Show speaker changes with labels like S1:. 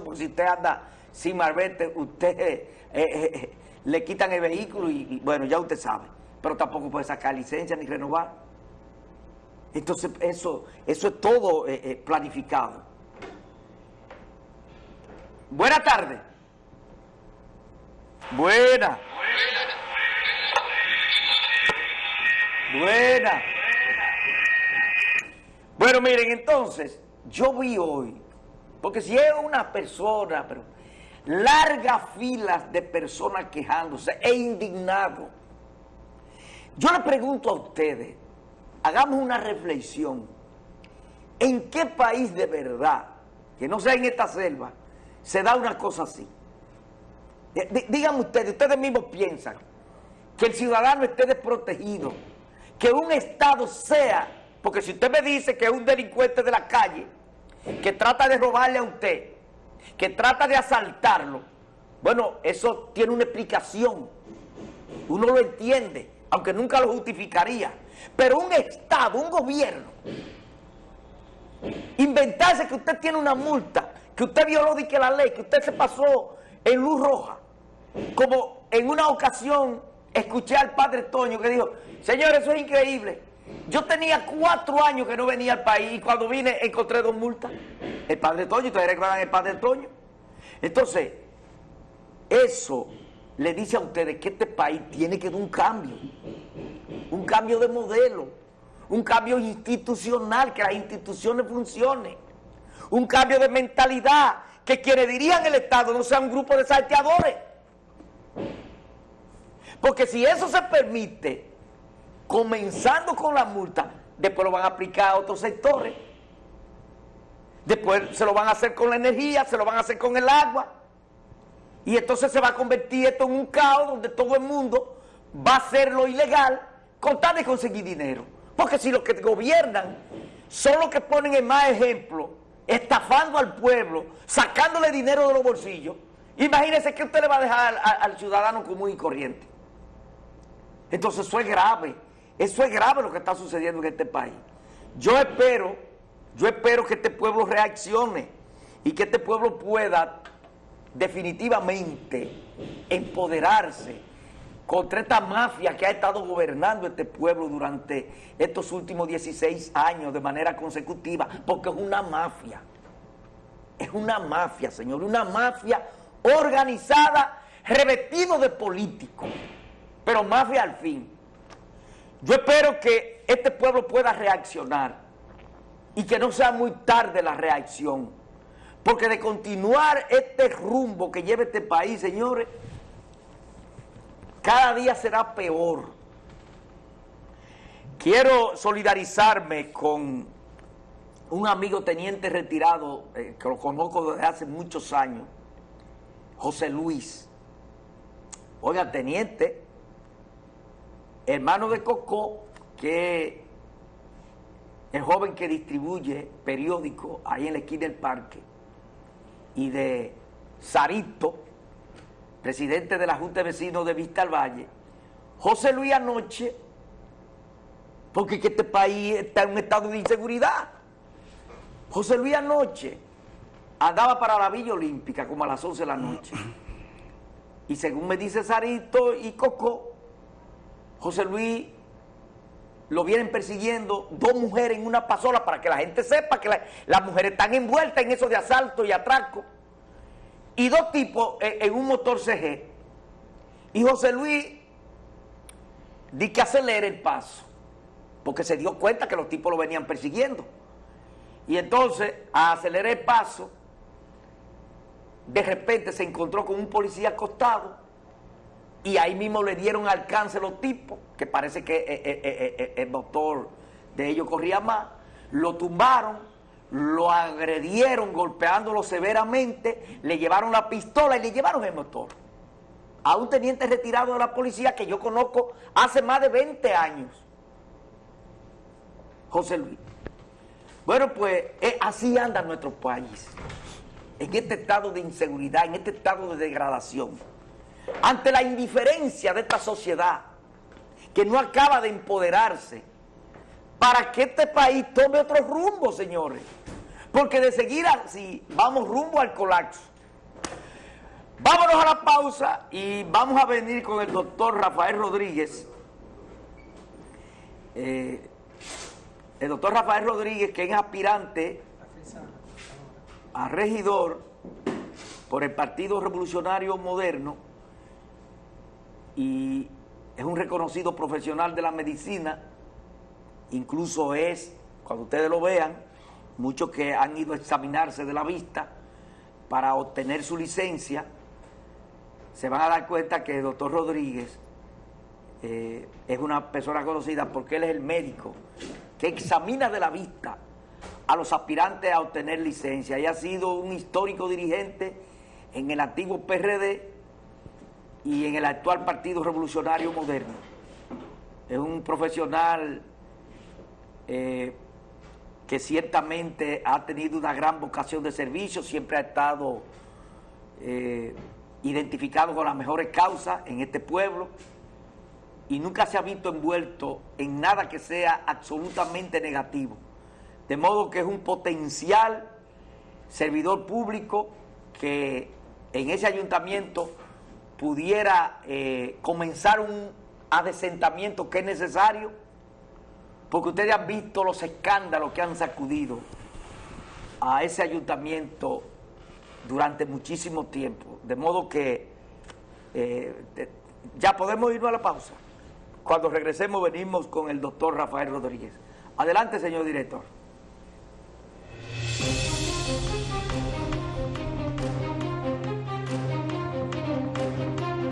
S1: porque si usted anda sin marbete, usted eh, eh, eh, le quitan el vehículo y, bueno, ya usted sabe. Pero tampoco puede sacar licencia ni renovar. Entonces eso, eso es todo planificado. Buena tarde. Buena. Buena. Bueno, miren, entonces, yo vi hoy, porque si es una persona, pero largas filas de personas quejándose e indignados. Yo le pregunto a ustedes, hagamos una reflexión, ¿en qué país de verdad, que no sea en esta selva, se da una cosa así? Díganme ustedes, ustedes mismos piensan que el ciudadano esté desprotegido, que un Estado sea, porque si usted me dice que es un delincuente de la calle, que trata de robarle a usted, que trata de asaltarlo, bueno, eso tiene una explicación, uno lo entiende, aunque nunca lo justificaría, pero un Estado, un gobierno, inventarse que usted tiene una multa, que usted violó que la ley, que usted se pasó en luz roja, como en una ocasión escuché al padre Toño que dijo, señor, eso es increíble. Yo tenía cuatro años que no venía al país y cuando vine encontré dos multas. El padre Toño, ustedes recuerdan el padre Toño. Entonces, eso le dice a ustedes que este país tiene que dar un cambio. Un cambio de modelo. Un cambio institucional, que las instituciones funcionen. Un cambio de mentalidad, que quienes dirían el Estado no sea un grupo de salteadores. Porque si eso se permite, comenzando con la multa, después lo van a aplicar a otros sectores. Después se lo van a hacer con la energía, se lo van a hacer con el agua. Y entonces se va a convertir esto en un caos donde todo el mundo va a hacer lo ilegal con tal de conseguir dinero. Porque si los que gobiernan son los que ponen el más ejemplo, estafando al pueblo, sacándole dinero de los bolsillos, imagínense que usted le va a dejar al, al ciudadano común y corriente. Entonces eso es grave, eso es grave lo que está sucediendo en este país. Yo espero, yo espero que este pueblo reaccione y que este pueblo pueda definitivamente empoderarse contra esta mafia que ha estado gobernando este pueblo durante estos últimos 16 años de manera consecutiva, porque es una mafia, es una mafia, señor, una mafia organizada, revestido de políticos pero mafia al fin. Yo espero que este pueblo pueda reaccionar y que no sea muy tarde la reacción, porque de continuar este rumbo que lleva este país, señores, cada día será peor. Quiero solidarizarme con un amigo teniente retirado, eh, que lo conozco desde hace muchos años, José Luis. Oiga, teniente, hermano de Coco, que el joven que distribuye periódico ahí en la esquina del parque, y de Sarito, presidente de la Junta de Vecinos de Vista al Valle, José Luis anoche, porque que este país está en un estado de inseguridad. José Luis anoche andaba para la Villa Olímpica como a las 11 de la noche. Y según me dice Sarito y Coco, José Luis lo vienen persiguiendo dos mujeres en una pasola para que la gente sepa que las mujeres están envueltas en eso de asalto y atraco. Y dos tipos en, un motor CG. Y José Luis di que acelere el paso, porque se dio cuenta que los tipos lo venían persiguiendo. Y entonces, a acelerar el paso, de repente se encontró con un policía acostado y ahí mismo le dieron alcance los tipos, que parece que eh, eh, eh, el doctor de ellos corría más, lo tumbaron, lo agredieron golpeándolo severamente, le llevaron la pistola y le llevaron el motor. A un teniente retirado de la policía que yo conozco hace más de 20 años, José Luis. Bueno, pues así anda nuestro país, en este estado de inseguridad, en este estado de degradación ante la indiferencia de esta sociedad que no acaba de empoderarse para que este país tome otro rumbo, señores. Porque de seguir así, vamos rumbo al colapso. Vámonos a la pausa y vamos a venir con el doctor Rafael Rodríguez. Eh, el doctor Rafael Rodríguez, que es aspirante a regidor por el Partido Revolucionario Moderno y es un reconocido profesional de la medicina, incluso es, cuando ustedes lo vean, muchos que han ido a examinarse de la vista para obtener su licencia, se van a dar cuenta que el doctor Rodríguez eh, es una persona conocida porque él es el médico que examina de la vista a los aspirantes a obtener licencia. Y ha sido un histórico dirigente en el antiguo PRD y en el actual Partido Revolucionario Moderno. Es un profesional eh, que ciertamente ha tenido una gran vocación de servicio, siempre ha estado eh, identificado con las mejores causas en este pueblo y nunca se ha visto envuelto en nada que sea absolutamente negativo. De modo que es un potencial servidor público que en ese ayuntamiento pudiera eh, comenzar un adesentamiento que es necesario, porque ustedes han visto los escándalos que han sacudido a ese ayuntamiento durante muchísimo tiempo. De modo que eh, ya podemos irnos a la pausa. Cuando regresemos venimos con el doctor Rafael Rodríguez. Adelante, señor director.